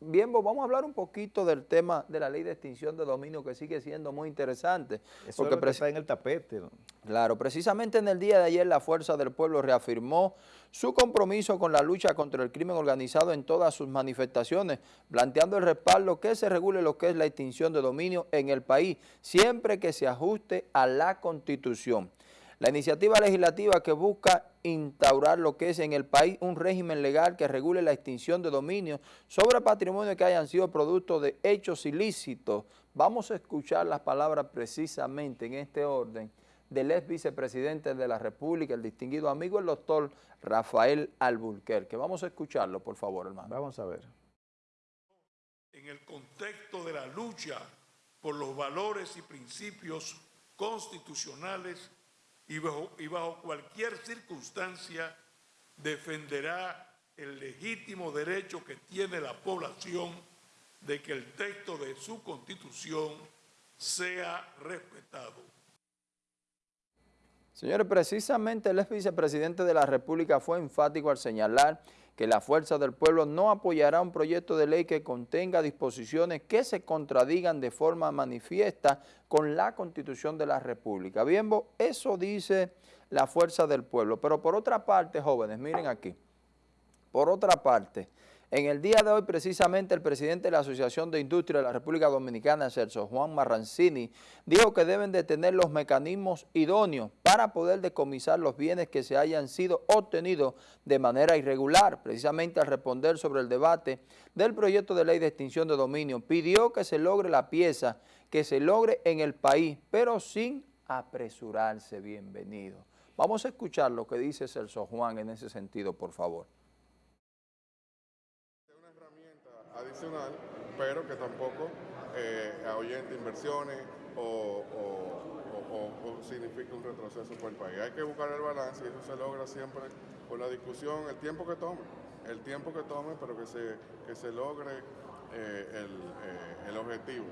Bien, vamos a hablar un poquito del tema de la ley de extinción de dominio que sigue siendo muy interesante. Eso porque está en el tapete. Claro, precisamente en el día de ayer la Fuerza del Pueblo reafirmó su compromiso con la lucha contra el crimen organizado en todas sus manifestaciones, planteando el respaldo que se regule lo que es la extinción de dominio en el país, siempre que se ajuste a la Constitución. La iniciativa legislativa que busca instaurar lo que es en el país un régimen legal que regule la extinción de dominio sobre patrimonio que hayan sido producto de hechos ilícitos. Vamos a escuchar las palabras precisamente en este orden del ex vicepresidente de la República, el distinguido amigo, el doctor Rafael Alburquerque. Vamos a escucharlo, por favor, hermano. Vamos a ver. En el contexto de la lucha por los valores y principios constitucionales y bajo, cualquier circunstancia defenderá el legítimo derecho que tiene la población de que el texto de su constitución sea respetado. Señores, precisamente el ex vicepresidente de la República fue enfático al señalar que la Fuerza del Pueblo no apoyará un proyecto de ley que contenga disposiciones que se contradigan de forma manifiesta con la Constitución de la República. Bien, eso dice la Fuerza del Pueblo. Pero por otra parte, jóvenes, miren aquí, por otra parte, en el día de hoy, precisamente, el presidente de la Asociación de Industria de la República Dominicana, Celso Juan Marrancini, dijo que deben de tener los mecanismos idóneos para poder decomisar los bienes que se hayan sido obtenidos de manera irregular. Precisamente al responder sobre el debate del proyecto de ley de extinción de dominio, pidió que se logre la pieza, que se logre en el país, pero sin apresurarse. Bienvenido. Vamos a escuchar lo que dice Celso Juan en ese sentido, por favor. Adicional, pero que tampoco eh, ahuyente inversiones o, signifique un retroceso para el país. Hay que buscar el balance y eso se logra siempre con la discusión, el tiempo que tome, el tiempo que tome, pero que se, que se logre eh, el, eh, el objetivo.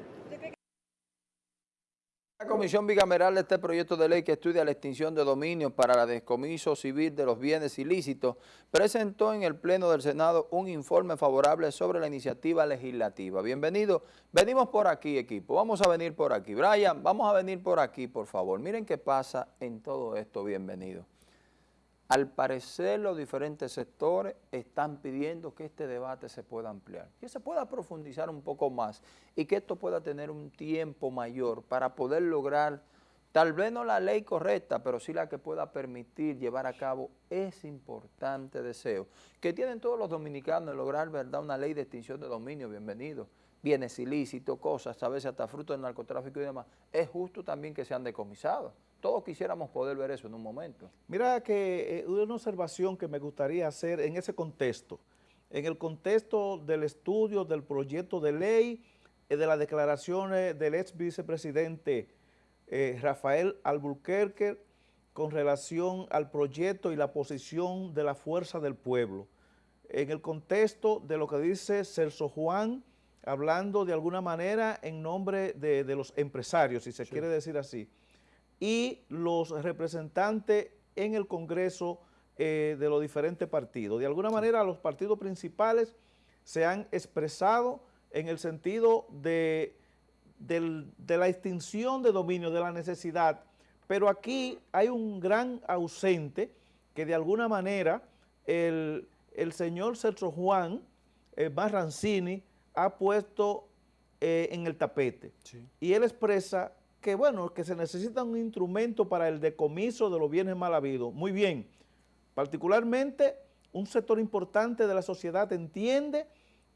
La Comisión Bicameral de este proyecto de ley que estudia la extinción de dominio para la descomiso civil de los bienes ilícitos presentó en el Pleno del Senado un informe favorable sobre la iniciativa legislativa. Bienvenido. Venimos por aquí, equipo. Vamos a venir por aquí. Brian, vamos a venir por aquí, por favor. Miren qué pasa en todo esto. Bienvenido. Al parecer los diferentes sectores están pidiendo que este debate se pueda ampliar, que se pueda profundizar un poco más y que esto pueda tener un tiempo mayor para poder lograr, tal vez no la ley correcta, pero sí la que pueda permitir llevar a cabo ese importante deseo que tienen todos los dominicanos de lograr verdad una ley de extinción de dominio, bienvenido, bienes ilícitos, cosas, a veces hasta fruto del narcotráfico y demás, es justo también que sean decomisados. Todos quisiéramos poder ver eso en un momento. Mira que eh, una observación que me gustaría hacer en ese contexto, en el contexto del estudio del proyecto de ley, eh, de las declaraciones del ex vicepresidente eh, Rafael Alburquerque con relación al proyecto y la posición de la fuerza del pueblo. En el contexto de lo que dice Celso Juan, hablando de alguna manera en nombre de, los empresarios, si se quiere decir así, y los representantes en el Congreso eh, de los diferentes partidos. De alguna manera los partidos principales se han expresado en el sentido de, la extinción de dominio, de la necesidad, pero aquí hay un gran ausente que de alguna manera el, señor Sergio Juan eh, Barrancini ha puesto eh, en el tapete. Y él expresa que bueno, que se necesita un instrumento para el decomiso de los bienes mal habidos. Muy bien, particularmente un sector importante de la sociedad entiende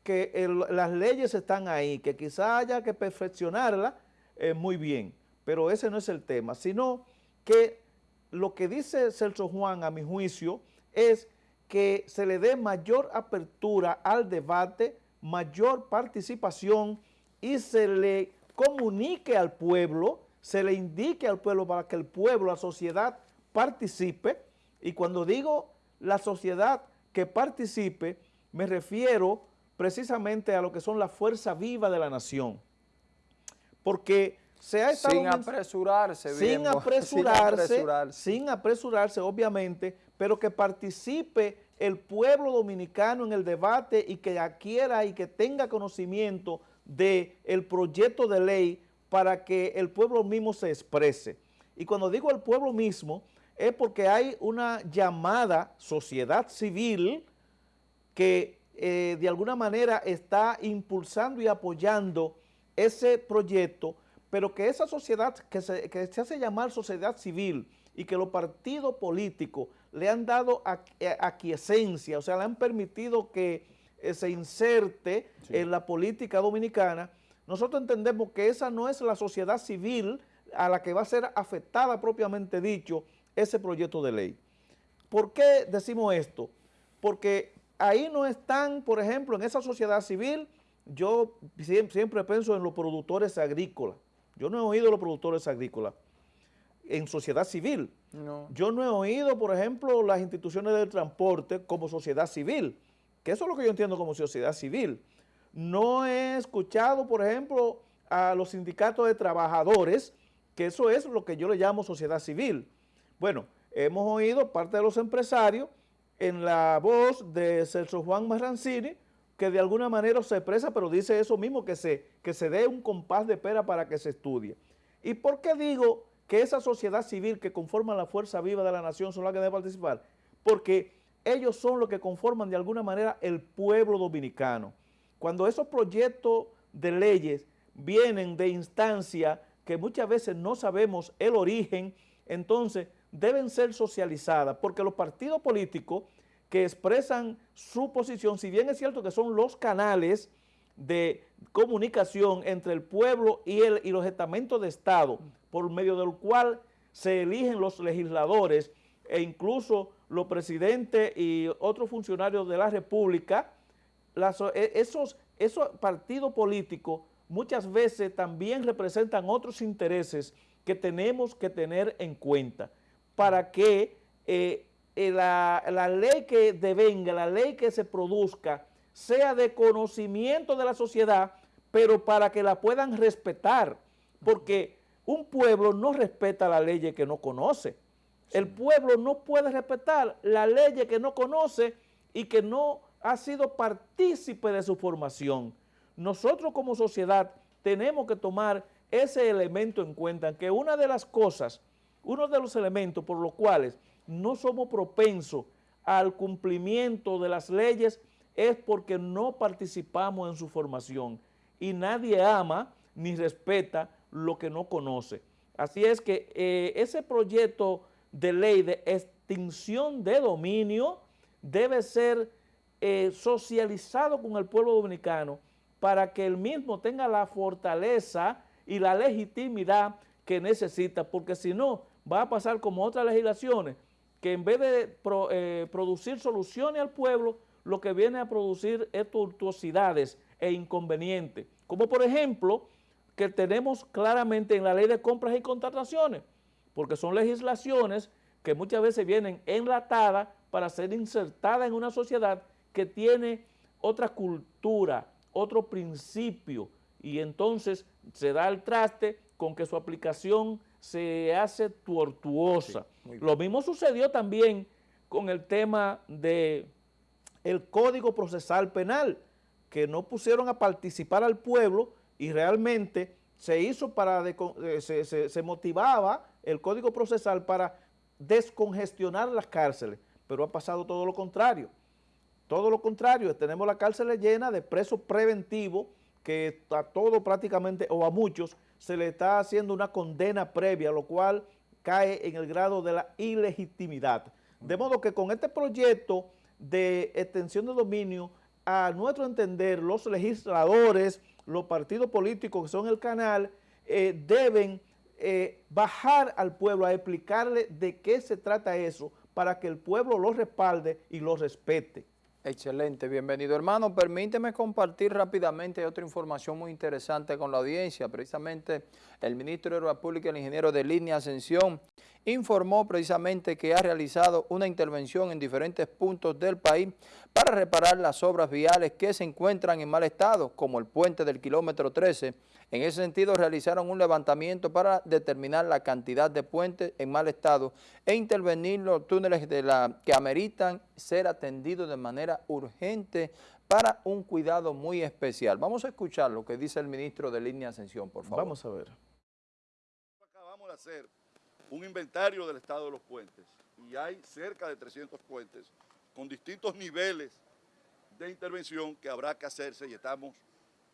que las leyes están ahí, que quizá haya que perfeccionarlas eh, muy bien, pero ese no es el tema, sino que lo que dice Celso Juan, a mi juicio, es que se le dé mayor apertura al debate, mayor participación y se le comunique al pueblo, se le indique al pueblo para que el pueblo, la sociedad participe, y cuando digo la sociedad que participe, me refiero precisamente a lo que son la fuerza viva de la nación. Porque se ha estado... Sin apresurarse, sin, sin apresurarse, sin apresurarse, obviamente, pero que participe el pueblo dominicano en el debate y que adquiera y que tenga conocimiento del el proyecto de ley para que el pueblo mismo se exprese. Y cuando digo el pueblo mismo, es porque hay una llamada sociedad civil que eh, de alguna manera está impulsando y apoyando ese proyecto, pero que esa sociedad que se, que se hace llamar sociedad civil y que los partidos políticos le han dado eh, aquiescencia, o sea, le han permitido que eh, se inserte en la política dominicana, nosotros entendemos que esa no es la sociedad civil a la que va a ser afectada propiamente dicho ese proyecto de ley. ¿Por qué decimos esto? Porque ahí no están, por ejemplo, en esa sociedad civil, yo siempre, pienso en los productores agrícolas. Yo no he oído los productores agrícolas en sociedad civil. Yo no he oído, por ejemplo, las instituciones del transporte como sociedad civil, que eso es lo que yo entiendo como sociedad civil. No he escuchado, por ejemplo, a los sindicatos de trabajadores, que eso es lo que yo le llamo sociedad civil. Bueno, hemos oído parte de los empresarios en la voz de Celso Juan Marrancini, que de alguna manera se expresa, pero dice eso mismo, que se, que se dé un compás de pera para que se estudie. ¿Y por qué digo que esa sociedad civil que conforma la fuerza viva de la nación son las que deben participar? Porque ellos son los que conforman de alguna manera el pueblo dominicano. Cuando esos proyectos de leyes vienen de instancia que muchas veces no sabemos el origen, entonces deben ser socializadas, porque los partidos políticos que expresan su posición, si bien es cierto que son los canales de comunicación entre el pueblo y, el, y los estamentos de Estado, por medio del cual se eligen los legisladores e incluso los presidentes y otros funcionarios de la República, e, esos, esos partidos políticos muchas veces también representan otros intereses que tenemos que tener en cuenta para que eh, eh, la, la, ley que devenga, la ley que se produzca, sea de conocimiento de la sociedad, pero para que la puedan respetar, porque un pueblo no respeta la ley que no conoce. El pueblo no puede respetar la ley que no conoce y que no ha sido partícipe de su formación. Nosotros como sociedad tenemos que tomar ese elemento en cuenta, que una de las cosas, uno de los elementos por los cuales no somos propensos al cumplimiento de las leyes es porque no participamos en su formación y nadie ama ni respeta lo que no conoce. Así es que eh, ese proyecto de ley de extinción de dominio debe ser eh, socializado con el pueblo dominicano para que el mismo tenga la fortaleza y la legitimidad que necesita, porque si no, va a pasar como otras legislaciones, que en vez de eh, producir soluciones al pueblo, lo que viene a producir es tortuosidades e inconvenientes, como por ejemplo, que tenemos claramente en la ley de compras y contrataciones, porque son legislaciones que muchas veces vienen enlatadas para ser insertadas en una sociedad que tiene otra cultura, otro principio, y entonces se da el traste con que su aplicación se hace tortuosa. Lo mismo sucedió también con el tema de el Código Procesal Penal, que no pusieron a participar al pueblo y realmente se hizo para, eh, se, se motivaba el Código Procesal para descongestionar las cárceles, pero ha pasado todo lo contrario. Todo lo contrario, tenemos la cárcel llena de presos preventivos que a todo prácticamente, o a muchos, se le está haciendo una condena previa, lo cual cae en el grado de la ilegitimidad. De modo que con este proyecto de extensión de dominio, a nuestro entender, los legisladores, los partidos políticos que son el canal, eh, deben eh, bajar al pueblo a explicarle de qué se trata eso para que el pueblo lo respalde y lo respete. Excelente, bienvenido hermano. Permíteme compartir rápidamente otra información muy interesante con la audiencia. Precisamente el ministro de Obras Públicas, el ingeniero de línea Ascensión, informó precisamente que ha realizado una intervención en diferentes puntos del país para reparar las obras viales que se encuentran en mal estado, como el puente del kilómetro 13. En ese sentido, realizaron un levantamiento para determinar la cantidad de puentes en mal estado e intervenir los túneles la, que ameritan ser atendidos de manera urgente para un cuidado muy especial. Vamos a escuchar lo que dice el ministro de Línea Ascensión, por favor. Vamos a ver. Acabamos de hacer un inventario del estado de los puentes y hay cerca de 300 puentes con distintos niveles de intervención que habrá que hacerse y estamos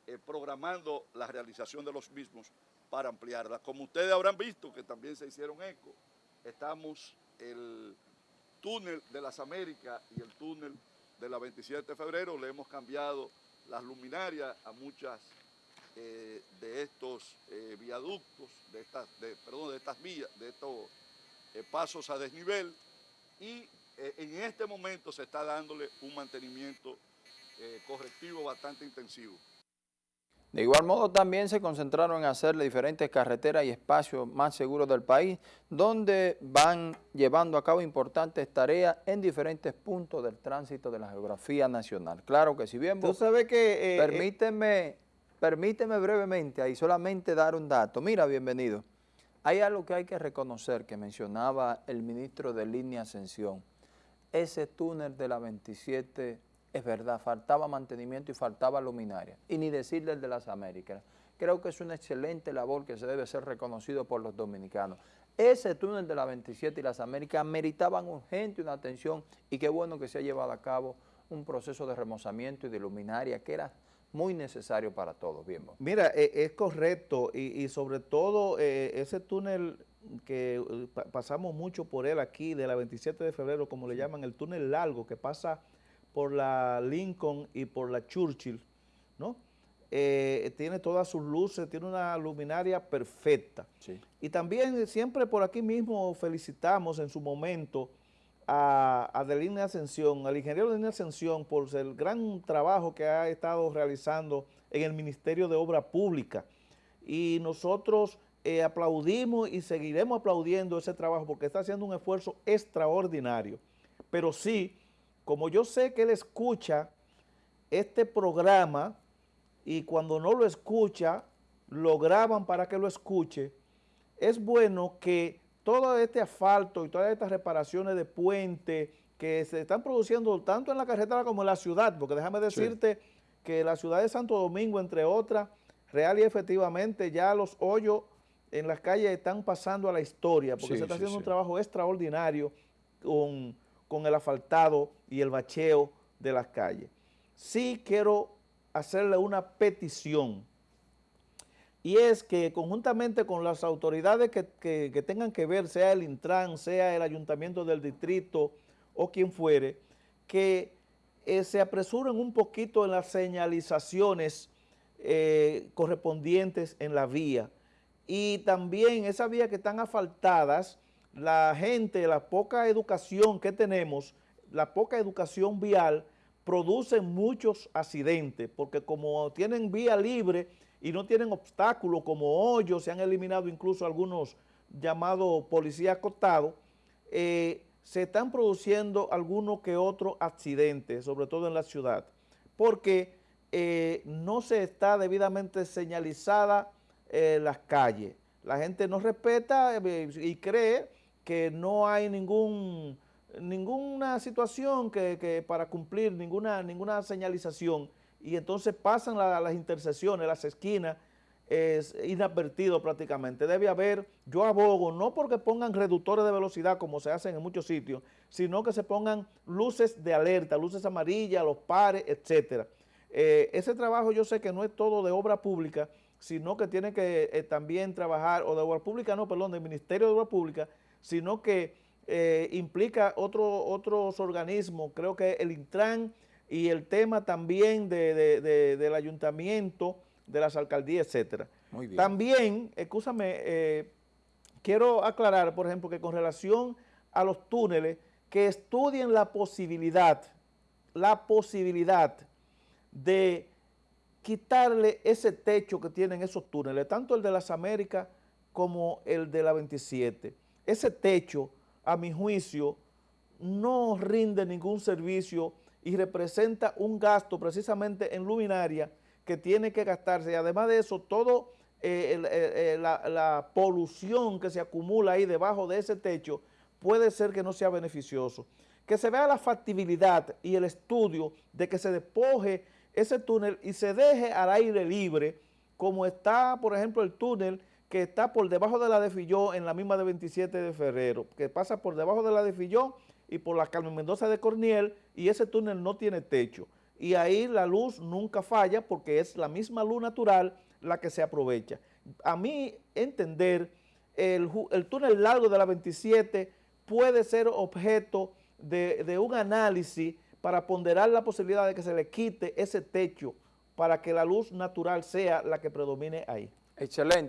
eh, programando la realización de los mismos para ampliarla. Como ustedes habrán visto, que también se hicieron eco, estamos el túnel de las Américas y el túnel de la 27 de febrero, le hemos cambiado las luminarias a muchas eh, de estos eh, viaductos, de estas, perdón, de estas vías, de estos pasos a desnivel y eh, en este momento se está dándole un mantenimiento eh, correctivo bastante intensivo. De igual modo también se concentraron en hacerle diferentes carreteras y espacios más seguros del país, donde van llevando a cabo importantes tareas en diferentes puntos del tránsito de la geografía nacional. Claro que si bien... Tú sabes que... Eh, permíteme, permíteme brevemente ahí solamente dar un dato. Mira, bienvenido. Hay algo que hay que reconocer que mencionaba el ministro de Línea Ascensión ese túnel de la 27 es verdad, faltaba mantenimiento y faltaba luminaria. Y ni decirle el de las Américas. Creo que es una excelente labor que se debe ser reconocido por los dominicanos. Ese túnel de la 27 y las Américas meritaban urgente una atención y qué bueno que se ha llevado a cabo un proceso de remozamiento y de luminaria que era muy necesario para todos. Bien, Mira, e, es correcto y, sobre todo eh, ese túnel que eh, pasamos mucho por él aquí, de la 27 de febrero, como le llaman, el túnel largo que pasa por la Lincoln y por la Churchill, ¿no? Eh, tiene todas sus luces, tiene una luminaria perfecta. Y también siempre por aquí mismo felicitamos en su momento a, a de Ascensión, al ingeniero de Línea Ascensión por el gran trabajo que ha estado realizando en el Ministerio de Obra Pública. Y nosotros eh, aplaudimos y seguiremos aplaudiendo ese trabajo porque está haciendo un esfuerzo extraordinario. Pero sí, como yo sé que él escucha este programa y cuando no lo escucha, lo graban para que lo escuche, es bueno que todo este asfalto y todas estas reparaciones de puente que se están produciendo tanto en la carretera como en la ciudad, porque déjame decirte que la ciudad de Santo Domingo, entre otras, real y efectivamente ya los hoyos en las calles están pasando a la historia, porque se está haciendo un trabajo extraordinario con, con, el asfaltado y el bacheo de las calles. Sí quiero hacerle una petición, y es que conjuntamente con las autoridades que, tengan que ver, sea el Intran, sea el Ayuntamiento del Distrito o quien fuere, que eh, se apresuren un poquito en las señalizaciones eh, correspondientes en la vía, y también esas vías que están asfaltadas, la gente, la poca educación que tenemos, la poca educación vial, produce muchos accidentes, porque como tienen vía libre y no tienen obstáculos como hoyos, se han eliminado incluso algunos llamados policías acotados, eh, se están produciendo algunos que otros accidentes, sobre todo en la ciudad, porque eh, no se está debidamente señalizada eh, las calles. La gente no respeta y cree que no hay ningún ninguna situación que, para cumplir, ninguna, ninguna señalización y entonces pasan las intersecciones, las esquinas, es inadvertido prácticamente. Debe haber, yo abogo, no porque pongan reductores de velocidad como se hacen en muchos sitios, sino que se pongan luces de alerta, luces amarillas, los pares, etcétera. Eh, ese trabajo yo sé que no es todo de obra pública, sino que tiene que eh, también trabajar, o de obra pública, no, perdón, del Ministerio de Obra Pública, sino que eh, implica otro, otros organismos, creo que el Intran y el tema también del ayuntamiento, de las alcaldías, etcétera. Muy bien. También, escúchame, eh, quiero aclarar, por ejemplo, que con relación a los túneles, que estudien la posibilidad, la posibilidad de quitarle ese techo que tienen esos túneles, tanto el de las Américas como el de la 27. Ese techo, a mi juicio, no rinde ningún servicio y representa un gasto precisamente en luminaria que tiene que gastarse y además de eso todo eh, eh, eh, la, la polución que se acumula ahí debajo de ese techo puede ser que no sea beneficioso. Que se vea la factibilidad y el estudio de que se despoje ese túnel y se deje al aire libre, como está, por ejemplo, el túnel que está por debajo de la de Filló en la misma de 27 de febrero, que pasa por debajo de la de Filló y por la Carmen Mendoza de Corniel y ese túnel no tiene techo. Y ahí la luz nunca falla porque es la misma luz natural la que se aprovecha. A mí entender, el, túnel largo de la 27 puede ser objeto de un análisis para ponderar la posibilidad de que se le quite ese techo para que la luz natural sea la que predomine ahí. Excelente.